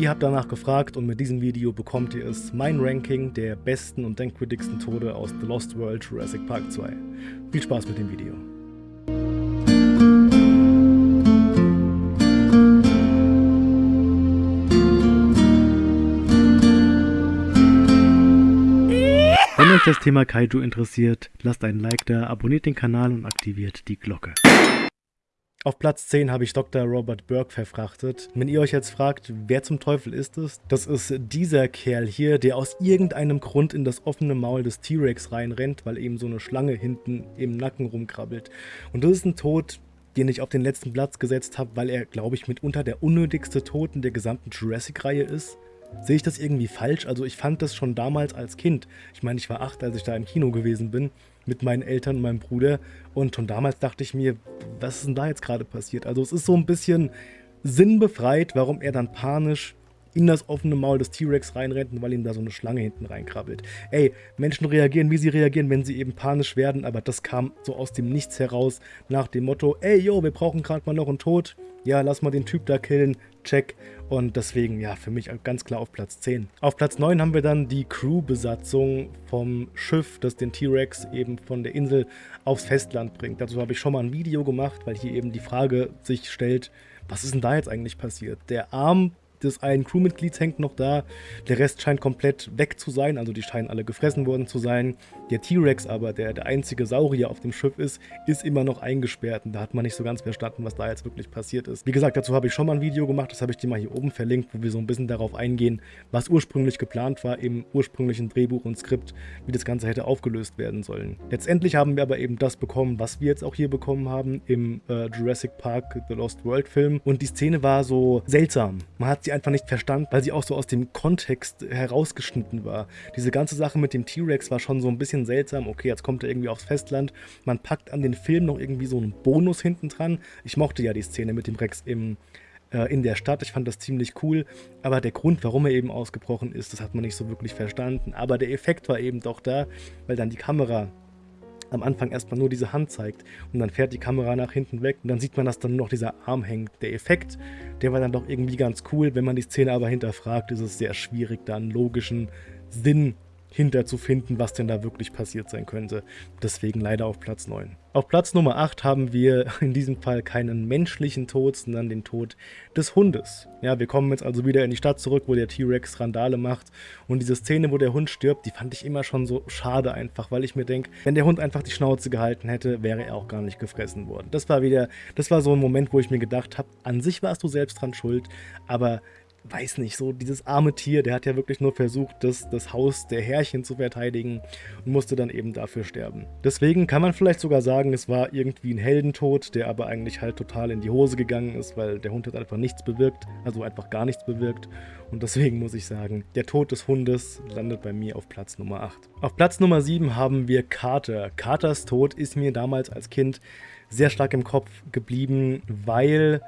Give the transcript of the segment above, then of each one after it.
Ihr habt danach gefragt und mit diesem Video bekommt ihr es, mein Ranking der besten und denkwürdigsten Tode aus The Lost World Jurassic Park 2. Viel Spaß mit dem Video. Wenn euch das Thema Kaiju interessiert, lasst einen Like da, abonniert den Kanal und aktiviert die Glocke. Auf Platz 10 habe ich Dr. Robert Burke verfrachtet. Wenn ihr euch jetzt fragt, wer zum Teufel ist es? Das ist dieser Kerl hier, der aus irgendeinem Grund in das offene Maul des T-Rex reinrennt, weil eben so eine Schlange hinten im Nacken rumkrabbelt. Und das ist ein Tod, den ich auf den letzten Platz gesetzt habe, weil er, glaube ich, mitunter der unnötigste Tod in der gesamten Jurassic-Reihe ist. Sehe ich das irgendwie falsch? Also ich fand das schon damals als Kind. Ich meine, ich war acht, als ich da im Kino gewesen bin mit meinen Eltern und meinem Bruder. Und schon damals dachte ich mir, was ist denn da jetzt gerade passiert? Also es ist so ein bisschen sinnbefreit, warum er dann panisch in das offene Maul des T-Rex reinrennt, weil ihm da so eine Schlange hinten reinkrabbelt. Ey, Menschen reagieren, wie sie reagieren, wenn sie eben panisch werden, aber das kam so aus dem Nichts heraus, nach dem Motto, ey, yo, wir brauchen gerade mal noch einen Tod, ja, lass mal den Typ da killen, check. Und deswegen, ja, für mich ganz klar auf Platz 10. Auf Platz 9 haben wir dann die Crew-Besatzung vom Schiff, das den T-Rex eben von der Insel aufs Festland bringt. Dazu habe ich schon mal ein Video gemacht, weil hier eben die Frage sich stellt, was ist denn da jetzt eigentlich passiert? Der Arm des einen Crewmitglieds hängt noch da. Der Rest scheint komplett weg zu sein, also die scheinen alle gefressen worden zu sein. Der T-Rex aber, der der einzige Saurier auf dem Schiff ist, ist immer noch eingesperrt und da hat man nicht so ganz verstanden, was da jetzt wirklich passiert ist. Wie gesagt, dazu habe ich schon mal ein Video gemacht, das habe ich dir mal hier oben verlinkt, wo wir so ein bisschen darauf eingehen, was ursprünglich geplant war im ursprünglichen Drehbuch und Skript, wie das Ganze hätte aufgelöst werden sollen. Letztendlich haben wir aber eben das bekommen, was wir jetzt auch hier bekommen haben im äh, Jurassic Park The Lost World Film und die Szene war so seltsam. Man hat sie einfach nicht verstanden, weil sie auch so aus dem Kontext herausgeschnitten war. Diese ganze Sache mit dem T-Rex war schon so ein bisschen seltsam. Okay, jetzt kommt er irgendwie aufs Festland. Man packt an den Film noch irgendwie so einen Bonus hinten dran. Ich mochte ja die Szene mit dem Rex im äh, in der Stadt. Ich fand das ziemlich cool, aber der Grund, warum er eben ausgebrochen ist, das hat man nicht so wirklich verstanden. Aber der Effekt war eben doch da, weil dann die Kamera am Anfang erstmal nur diese Hand zeigt und dann fährt die Kamera nach hinten weg und dann sieht man, dass dann nur noch dieser Arm hängt. Der Effekt, der war dann doch irgendwie ganz cool. Wenn man die Szene aber hinterfragt, ist es sehr schwierig, da einen logischen Sinn hinterzufinden, was denn da wirklich passiert sein könnte. Deswegen leider auf Platz 9. Auf Platz Nummer 8 haben wir in diesem Fall keinen menschlichen Tod, sondern den Tod des Hundes. Ja, wir kommen jetzt also wieder in die Stadt zurück, wo der T-Rex Randale macht. Und diese Szene, wo der Hund stirbt, die fand ich immer schon so schade einfach, weil ich mir denke, wenn der Hund einfach die Schnauze gehalten hätte, wäre er auch gar nicht gefressen worden. Das war wieder, das war so ein Moment, wo ich mir gedacht habe, an sich warst du selbst dran schuld, aber weiß nicht, so dieses arme Tier, der hat ja wirklich nur versucht, das, das Haus der Herrchen zu verteidigen und musste dann eben dafür sterben. Deswegen kann man vielleicht sogar sagen, es war irgendwie ein Heldentod, der aber eigentlich halt total in die Hose gegangen ist, weil der Hund hat einfach nichts bewirkt, also einfach gar nichts bewirkt. Und deswegen muss ich sagen, der Tod des Hundes landet bei mir auf Platz Nummer 8. Auf Platz Nummer 7 haben wir Carter. Carters Tod ist mir damals als Kind sehr stark im Kopf geblieben, weil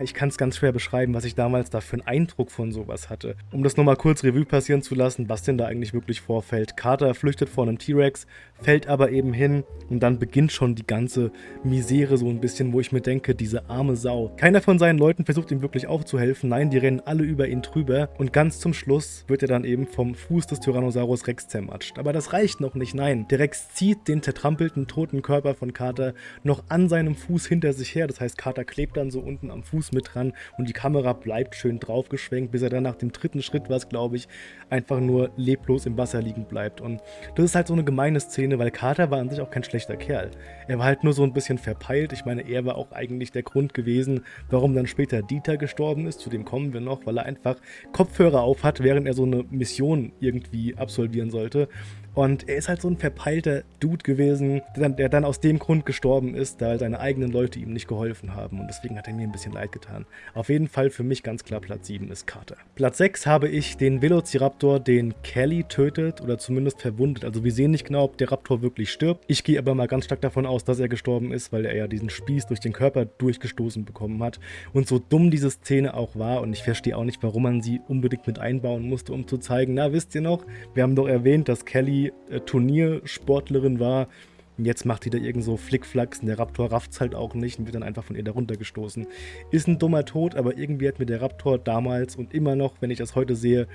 ich kann es ganz schwer beschreiben, was ich damals da für einen Eindruck von sowas hatte. Um das nochmal kurz Revue passieren zu lassen, was denn da eigentlich wirklich vorfällt. Carter flüchtet vor einem T-Rex, fällt aber eben hin und dann beginnt schon die ganze Misere so ein bisschen, wo ich mir denke, diese arme Sau. Keiner von seinen Leuten versucht ihm wirklich aufzuhelfen, nein, die rennen alle über ihn drüber und ganz zum Schluss wird er dann eben vom Fuß des Tyrannosaurus Rex zermatscht. Aber das reicht noch nicht, nein. Der Rex zieht den zertrampelten toten Körper von Carter noch an seinem Fuß hinter sich her, das heißt Carter klebt dann so unten am Fuß mit dran und die Kamera bleibt schön draufgeschwenkt, bis er dann nach dem dritten Schritt, was glaube ich, einfach nur leblos im Wasser liegen bleibt. Und das ist halt so eine gemeine Szene, weil Carter war an sich auch kein schlechter Kerl. Er war halt nur so ein bisschen verpeilt. Ich meine, er war auch eigentlich der Grund gewesen, warum dann später Dieter gestorben ist. Zu dem kommen wir noch, weil er einfach Kopfhörer auf hat, während er so eine Mission irgendwie absolvieren sollte. Und er ist halt so ein verpeilter Dude gewesen, der dann, der dann, aus dem Grund gestorben ist, da seine eigenen Leute ihm nicht geholfen haben. Und deswegen hat er mir ein bisschen leid getan. Auf jeden Fall für mich ganz klar Platz 7 ist Carter. Platz 6 habe ich den Velociraptor, den Kelly tötet oder zumindest verwundet. Also wir sehen nicht genau, ob der Raptor wirklich stirbt. Ich gehe aber mal ganz stark davon aus, dass er gestorben ist, weil er ja diesen Spieß durch den Körper durchgestoßen bekommen hat. Und so dumm diese Szene auch war und ich verstehe auch nicht, warum man sie unbedingt mit einbauen musste, um zu zeigen, na wisst ihr noch, wir haben doch erwähnt, dass Kelly äh, Turniersportlerin war Jetzt macht die da irgend so Flickflacks und der Raptor rafft's halt auch nicht und wird dann einfach von ihr da runtergestoßen. Ist ein dummer Tod, aber irgendwie hat mir der Raptor damals und immer noch, wenn ich das heute sehe,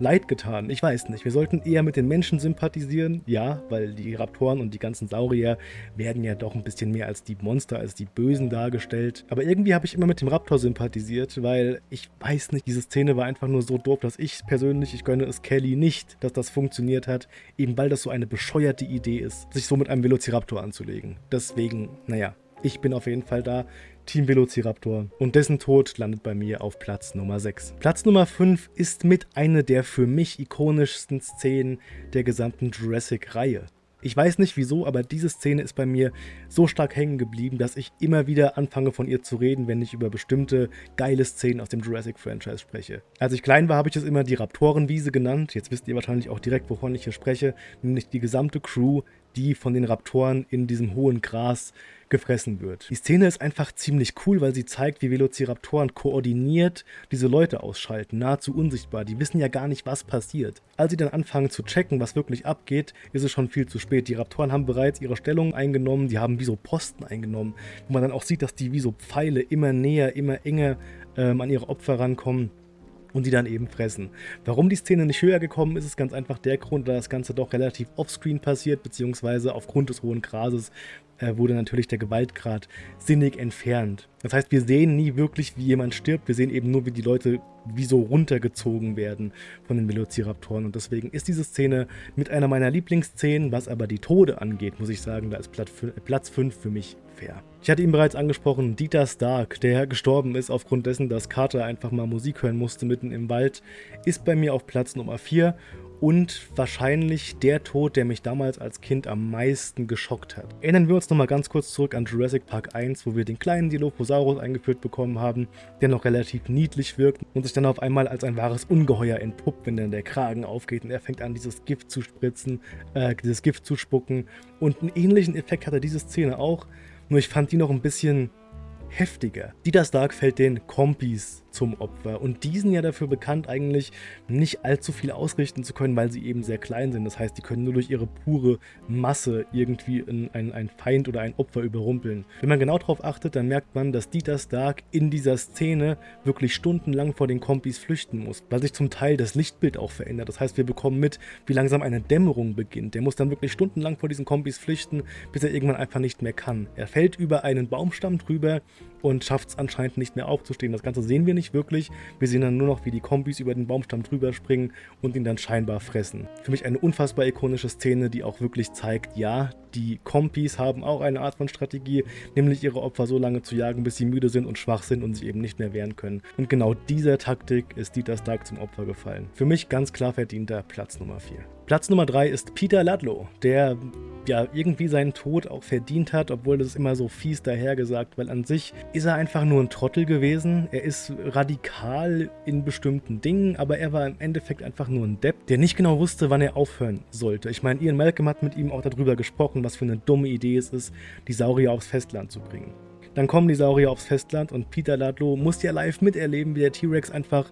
leid getan. Ich weiß nicht, wir sollten eher mit den Menschen sympathisieren, ja, weil die Raptoren und die ganzen Saurier werden ja doch ein bisschen mehr als die Monster, als die Bösen dargestellt. Aber irgendwie habe ich immer mit dem Raptor sympathisiert, weil ich weiß nicht, diese Szene war einfach nur so doof, dass ich persönlich, ich gönne es Kelly nicht, dass das funktioniert hat, eben weil das so eine bescheuerte Idee ist, sich so mit einem Velociraptor Velociraptor anzulegen. Deswegen, naja, ich bin auf jeden Fall da. Team Velociraptor und dessen Tod landet bei mir auf Platz Nummer 6. Platz Nummer 5 ist mit einer der für mich ikonischsten Szenen der gesamten Jurassic-Reihe. Ich weiß nicht wieso, aber diese Szene ist bei mir so stark hängen geblieben, dass ich immer wieder anfange von ihr zu reden, wenn ich über bestimmte geile Szenen aus dem Jurassic-Franchise spreche. Als ich klein war, habe ich es immer die Raptorenwiese genannt. Jetzt wisst ihr wahrscheinlich auch direkt, wovon ich hier spreche. Nämlich die gesamte Crew, die von den Raptoren in diesem hohen Gras gefressen wird. Die Szene ist einfach ziemlich cool, weil sie zeigt, wie Velociraptoren koordiniert diese Leute ausschalten, nahezu unsichtbar. Die wissen ja gar nicht, was passiert. Als sie dann anfangen zu checken, was wirklich abgeht, ist es schon viel zu spät. Die Raptoren haben bereits ihre Stellung eingenommen, die haben wie so Posten eingenommen, wo man dann auch sieht, dass die wie so Pfeile immer näher, immer enger ähm, an ihre Opfer rankommen und die dann eben fressen. Warum die Szene nicht höher gekommen ist, ist ganz einfach der Grund, da das Ganze doch relativ offscreen passiert, beziehungsweise aufgrund des hohen Grases wurde natürlich der Gewaltgrad sinnig entfernt. Das heißt, wir sehen nie wirklich, wie jemand stirbt, wir sehen eben nur, wie die Leute wie so runtergezogen werden von den Velociraptoren und deswegen ist diese Szene mit einer meiner Lieblingsszenen, was aber die Tode angeht, muss ich sagen, da ist Platz 5 für mich fair. Ich hatte ihn bereits angesprochen, Dieter Stark, der gestorben ist aufgrund dessen, dass Carter einfach mal Musik hören musste mitten im Wald, ist bei mir auf Platz Nummer 4 und wahrscheinlich der Tod, der mich damals als Kind am meisten geschockt hat. Erinnern wir uns nochmal ganz kurz zurück an Jurassic Park 1, wo wir den kleinen Dilophosaurus eingeführt bekommen haben, der noch relativ niedlich wirkt und sich dann auf einmal als ein wahres Ungeheuer entpuppt, wenn dann der Kragen aufgeht und er fängt an, dieses Gift zu spritzen, äh, dieses Gift zu spucken. Und einen ähnlichen Effekt hatte diese Szene auch, nur ich fand die noch ein bisschen heftiger. Dieter Stark fällt den Kompis zum Opfer. Und die sind ja dafür bekannt, eigentlich nicht allzu viel ausrichten zu können, weil sie eben sehr klein sind. Das heißt, die können nur durch ihre pure Masse irgendwie ein, ein Feind oder ein Opfer überrumpeln. Wenn man genau darauf achtet, dann merkt man, dass Dieter Stark in dieser Szene wirklich stundenlang vor den Kompis flüchten muss, weil sich zum Teil das Lichtbild auch verändert. Das heißt, wir bekommen mit, wie langsam eine Dämmerung beginnt. Der muss dann wirklich stundenlang vor diesen Kompis flüchten, bis er irgendwann einfach nicht mehr kann. Er fällt über einen Baumstamm drüber und schafft es anscheinend nicht mehr aufzustehen. Das Ganze sehen wir nicht wirklich. Wir sehen dann nur noch, wie die Kombis über den Baumstamm drüber springen und ihn dann scheinbar fressen. Für mich eine unfassbar ikonische Szene, die auch wirklich zeigt, ja, die Kompis haben auch eine Art von Strategie, nämlich ihre Opfer so lange zu jagen, bis sie müde sind und schwach sind und sich eben nicht mehr wehren können. Und genau dieser Taktik ist Dieter Stark zum Opfer gefallen. Für mich ganz klar verdienter Platz Nummer 4. Platz Nummer 3 ist Peter Ludlow, der ja irgendwie seinen Tod auch verdient hat, obwohl das immer so fies dahergesagt, weil an sich ist er einfach nur ein Trottel gewesen. Er ist radikal in bestimmten Dingen, aber er war im Endeffekt einfach nur ein Depp, der nicht genau wusste, wann er aufhören sollte. Ich meine, Ian Malcolm hat mit ihm auch darüber gesprochen, was für eine dumme Idee es ist, die Saurier aufs Festland zu bringen. Dann kommen die Saurier aufs Festland und Peter Ludlow muss ja live miterleben, wie der T-Rex einfach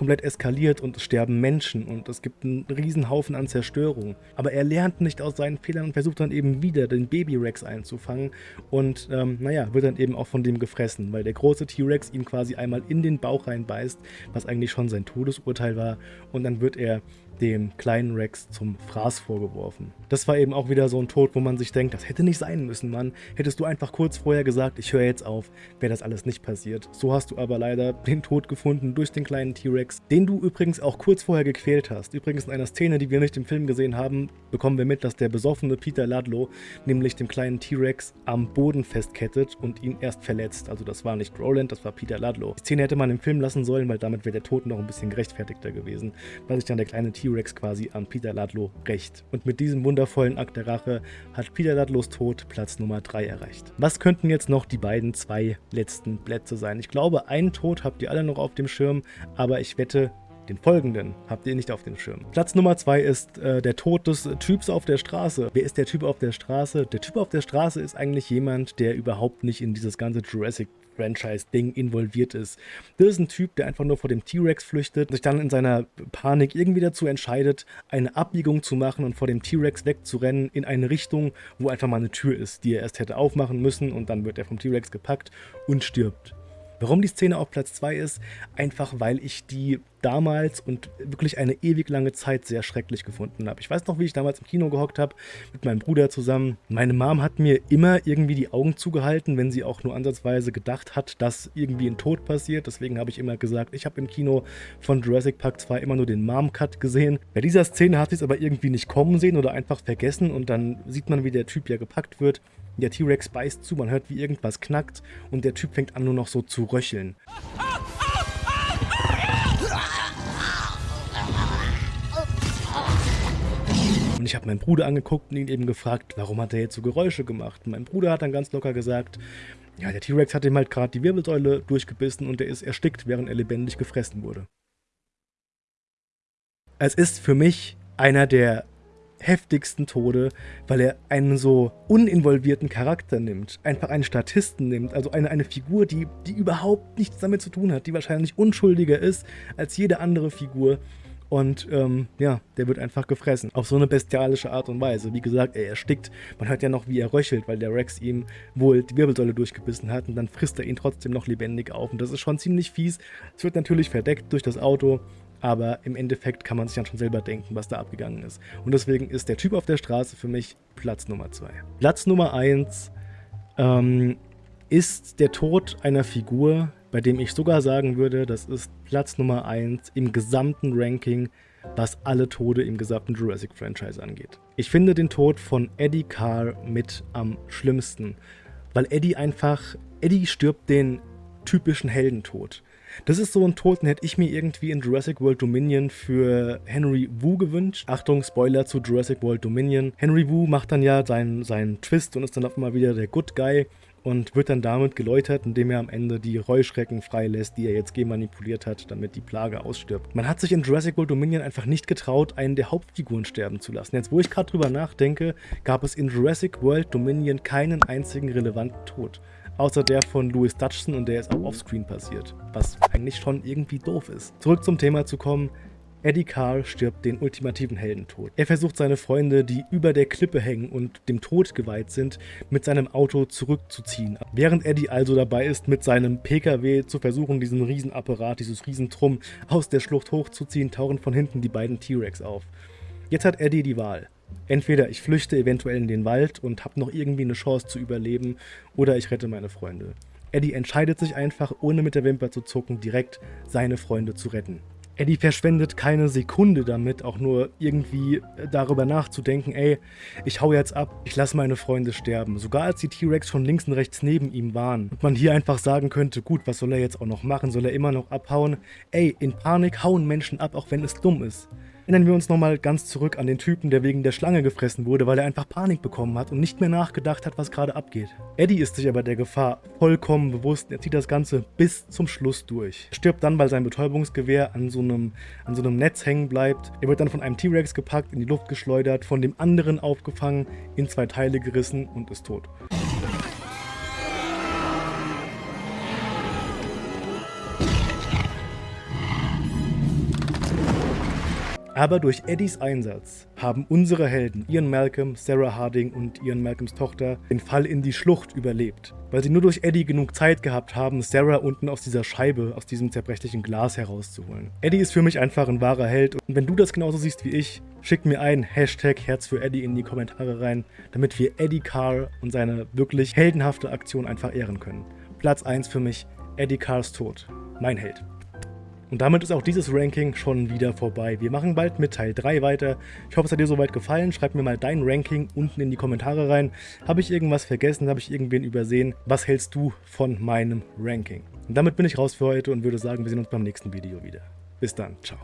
komplett eskaliert und es sterben Menschen und es gibt einen riesen Haufen an Zerstörung. Aber er lernt nicht aus seinen Fehlern und versucht dann eben wieder den Baby-Rex einzufangen und ähm, naja, wird dann eben auch von dem gefressen, weil der große T-Rex ihn quasi einmal in den Bauch reinbeißt, was eigentlich schon sein Todesurteil war und dann wird er dem kleinen Rex zum Fraß vorgeworfen. Das war eben auch wieder so ein Tod, wo man sich denkt, das hätte nicht sein müssen, Mann. Hättest du einfach kurz vorher gesagt, ich höre jetzt auf, wäre das alles nicht passiert. So hast du aber leider den Tod gefunden durch den kleinen T-Rex, den du übrigens auch kurz vorher gequält hast. Übrigens in einer Szene, die wir nicht im Film gesehen haben, bekommen wir mit, dass der besoffene Peter Ludlow nämlich dem kleinen T-Rex am Boden festkettet und ihn erst verletzt. Also das war nicht Roland, das war Peter Ludlow. Die Szene hätte man im Film lassen sollen, weil damit wäre der Tod noch ein bisschen gerechtfertigter gewesen, weil sich dann der kleine T-Rex T-Rex quasi an Peter Ludlow rächt. Und mit diesem wundervollen Akt der Rache hat Peter Ludlows Tod Platz Nummer 3 erreicht. Was könnten jetzt noch die beiden zwei letzten Plätze sein? Ich glaube, einen Tod habt ihr alle noch auf dem Schirm, aber ich wette, den folgenden habt ihr nicht auf dem Schirm. Platz Nummer 2 ist äh, der Tod des Typs auf der Straße. Wer ist der Typ auf der Straße? Der Typ auf der Straße ist eigentlich jemand, der überhaupt nicht in dieses ganze Jurassic Franchise-Ding involviert ist. Das ist ein Typ, der einfach nur vor dem T-Rex flüchtet, sich dann in seiner Panik irgendwie dazu entscheidet, eine Abbiegung zu machen und vor dem T-Rex wegzurennen in eine Richtung, wo einfach mal eine Tür ist, die er erst hätte aufmachen müssen und dann wird er vom T-Rex gepackt und stirbt. Warum die Szene auf Platz 2 ist? Einfach weil ich die damals und wirklich eine ewig lange Zeit sehr schrecklich gefunden habe. Ich weiß noch, wie ich damals im Kino gehockt habe, mit meinem Bruder zusammen. Meine Mom hat mir immer irgendwie die Augen zugehalten, wenn sie auch nur ansatzweise gedacht hat, dass irgendwie ein Tod passiert. Deswegen habe ich immer gesagt, ich habe im Kino von Jurassic Park 2 immer nur den Mom-Cut gesehen. Bei dieser Szene hat sie es aber irgendwie nicht kommen sehen oder einfach vergessen und dann sieht man, wie der Typ ja gepackt wird der T-Rex beißt zu, man hört, wie irgendwas knackt und der Typ fängt an nur noch so zu röcheln. Und ich habe meinen Bruder angeguckt und ihn eben gefragt, warum hat er jetzt so Geräusche gemacht? Und mein Bruder hat dann ganz locker gesagt, ja, der T-Rex hat ihm halt gerade die Wirbelsäule durchgebissen und er ist erstickt, während er lebendig gefressen wurde. Es ist für mich einer der heftigsten Tode, weil er einen so uninvolvierten Charakter nimmt, einfach einen Statisten nimmt, also eine, eine Figur, die, die überhaupt nichts damit zu tun hat, die wahrscheinlich unschuldiger ist als jede andere Figur und ähm, ja, der wird einfach gefressen. Auf so eine bestialische Art und Weise. Wie gesagt, er erstickt. Man hört ja noch, wie er röchelt, weil der Rex ihm wohl die Wirbelsäule durchgebissen hat und dann frisst er ihn trotzdem noch lebendig auf. Und das ist schon ziemlich fies. Es wird natürlich verdeckt durch das Auto aber im Endeffekt kann man sich dann schon selber denken, was da abgegangen ist. Und deswegen ist der Typ auf der Straße für mich Platz Nummer 2. Platz Nummer 1 ähm, ist der Tod einer Figur, bei dem ich sogar sagen würde, das ist Platz Nummer 1 im gesamten Ranking, was alle Tode im gesamten Jurassic-Franchise angeht. Ich finde den Tod von Eddie Carr mit am schlimmsten, weil Eddie einfach, Eddie stirbt den typischen Heldentod. Das ist so ein Tod, den hätte ich mir irgendwie in Jurassic World Dominion für Henry Wu gewünscht. Achtung, Spoiler zu Jurassic World Dominion. Henry Wu macht dann ja seinen, seinen Twist und ist dann auf einmal wieder der Good Guy und wird dann damit geläutert, indem er am Ende die Reuschrecken freilässt, die er jetzt gemanipuliert hat, damit die Plage ausstirbt. Man hat sich in Jurassic World Dominion einfach nicht getraut, einen der Hauptfiguren sterben zu lassen. Jetzt, wo ich gerade drüber nachdenke, gab es in Jurassic World Dominion keinen einzigen relevanten Tod außer der von Louis Dutchson und der ist auch offscreen passiert, was eigentlich schon irgendwie doof ist. Zurück zum Thema zu kommen, Eddie Carl stirbt den ultimativen Heldentod. Er versucht seine Freunde, die über der Klippe hängen und dem Tod geweiht sind, mit seinem Auto zurückzuziehen. Während Eddie also dabei ist, mit seinem PKW zu versuchen, diesen Riesenapparat, dieses Riesentrum aus der Schlucht hochzuziehen, tauchen von hinten die beiden T-Rex auf. Jetzt hat Eddie die Wahl. Entweder ich flüchte eventuell in den Wald und habe noch irgendwie eine Chance zu überleben, oder ich rette meine Freunde. Eddie entscheidet sich einfach, ohne mit der Wimper zu zucken, direkt seine Freunde zu retten. Eddie verschwendet keine Sekunde damit, auch nur irgendwie äh, darüber nachzudenken, ey, ich hau jetzt ab, ich lasse meine Freunde sterben. Sogar als die T-Rex schon links und rechts neben ihm waren und man hier einfach sagen könnte, gut, was soll er jetzt auch noch machen? Soll er immer noch abhauen? Ey, in Panik hauen Menschen ab, auch wenn es dumm ist. Erinnern wir uns nochmal ganz zurück an den Typen, der wegen der Schlange gefressen wurde, weil er einfach Panik bekommen hat und nicht mehr nachgedacht hat, was gerade abgeht. Eddie ist sich aber der Gefahr vollkommen bewusst. Er zieht das Ganze bis zum Schluss durch. Er stirbt dann, weil sein Betäubungsgewehr an so, einem, an so einem Netz hängen bleibt. Er wird dann von einem T-Rex gepackt, in die Luft geschleudert, von dem anderen aufgefangen, in zwei Teile gerissen und ist tot. Aber durch Eddies Einsatz haben unsere Helden, Ian Malcolm, Sarah Harding und Ian Malcolms Tochter, den Fall in die Schlucht überlebt. Weil sie nur durch Eddie genug Zeit gehabt haben, Sarah unten aus dieser Scheibe, aus diesem zerbrechlichen Glas herauszuholen. Eddie ist für mich einfach ein wahrer Held und wenn du das genauso siehst wie ich, schick mir ein Hashtag Herz für Eddie in die Kommentare rein, damit wir Eddie Carr und seine wirklich heldenhafte Aktion einfach ehren können. Platz 1 für mich, Eddie Carrs Tod. Mein Held. Und damit ist auch dieses Ranking schon wieder vorbei. Wir machen bald mit Teil 3 weiter. Ich hoffe, es hat dir soweit gefallen. Schreib mir mal dein Ranking unten in die Kommentare rein. Habe ich irgendwas vergessen? Habe ich irgendwen übersehen? Was hältst du von meinem Ranking? Und damit bin ich raus für heute und würde sagen, wir sehen uns beim nächsten Video wieder. Bis dann. Ciao.